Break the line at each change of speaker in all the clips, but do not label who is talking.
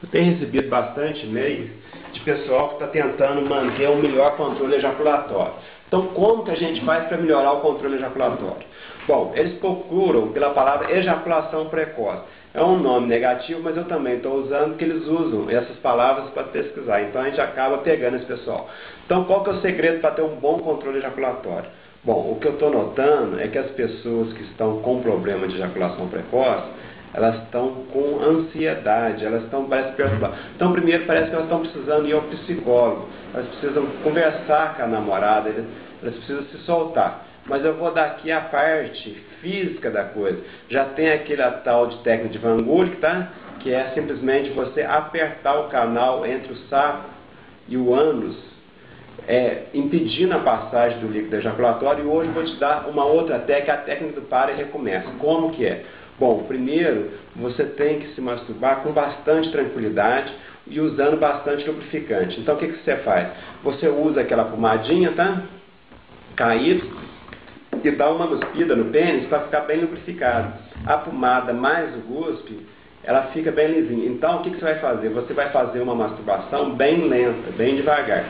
Eu tenho recebido bastante e-mails de pessoal que está tentando manter um melhor controle ejaculatório. Então, como que a gente faz para melhorar o controle ejaculatório? Bom, eles procuram pela palavra ejaculação precoce. É um nome negativo, mas eu também estou usando porque eles usam essas palavras para pesquisar. Então, a gente acaba pegando esse pessoal. Então, qual que é o segredo para ter um bom controle ejaculatório? Bom, o que eu estou notando é que as pessoas que estão com problema de ejaculação precoce, elas estão com ansiedade, elas estão, parece, perturbadas. Então, primeiro, parece que elas estão precisando ir ao psicólogo, elas precisam conversar com a namorada, elas precisam se soltar. Mas eu vou dar aqui a parte física da coisa. Já tem aquele tal de técnica de Van Gogh, tá? que é simplesmente você apertar o canal entre o saco e o ânus, é, impedindo a passagem do líquido ejaculatório. E hoje eu vou te dar uma outra técnica, a técnica do para e recomeça. Como que é? Bom, primeiro, você tem que se masturbar com bastante tranquilidade e usando bastante lubrificante. Então, o que, que você faz? Você usa aquela pomadinha, tá? Caído, e dá uma guspida no pênis para ficar bem lubrificado. A pomada mais o guspe, ela fica bem lisinha. Então, o que, que você vai fazer? Você vai fazer uma masturbação bem lenta, bem devagar.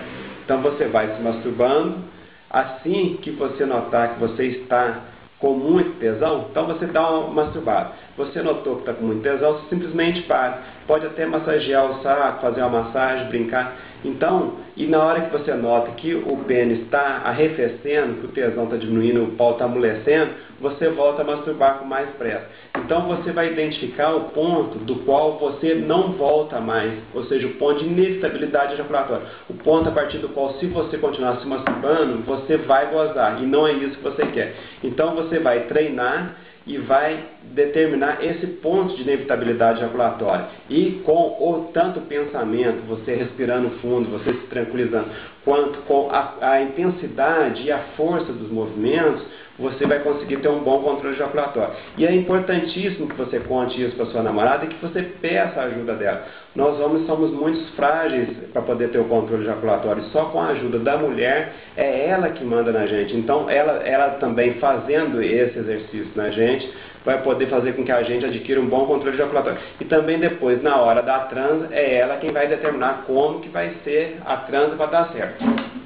Então, você vai se masturbando. Assim que você notar que você está com muito tesão, então você dá uma masturbada. Você notou que está com muito tesão, você simplesmente para. Pode até massagear o saco, fazer uma massagem, brincar. Então, e na hora que você nota que o pênis está arrefecendo, que o tesão está diminuindo, o pau está amolecendo, você volta a masturbar com mais pressa. Então você vai identificar o ponto do qual você não volta mais, ou seja, o ponto de inestabilidade ejaculatória. O ponto a partir do qual, se você continuar se masturbando, você vai gozar, e não é isso que você quer. Então você vai treinar e vai determinar esse ponto de inevitabilidade ejaculatória. E com o tanto pensamento, você respirando fundo, você se tranquilizando, quanto com a, a intensidade e a força dos movimentos, você vai conseguir ter um bom controle ejaculatório. E é importantíssimo que você conte isso para sua namorada e que você peça a ajuda dela. Nós homens somos muito frágeis para poder ter o controle ejaculatório. Só com a ajuda da mulher é ela que manda na gente. Então, ela, ela também fazendo esse exercício na gente, vai poder fazer com que a gente adquira um bom controle ejaculatório. E também depois, na hora da transa, é ela quem vai determinar como que vai ser a transa para dar certo.